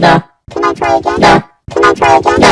No. Can I try again? No. Can I try again? No.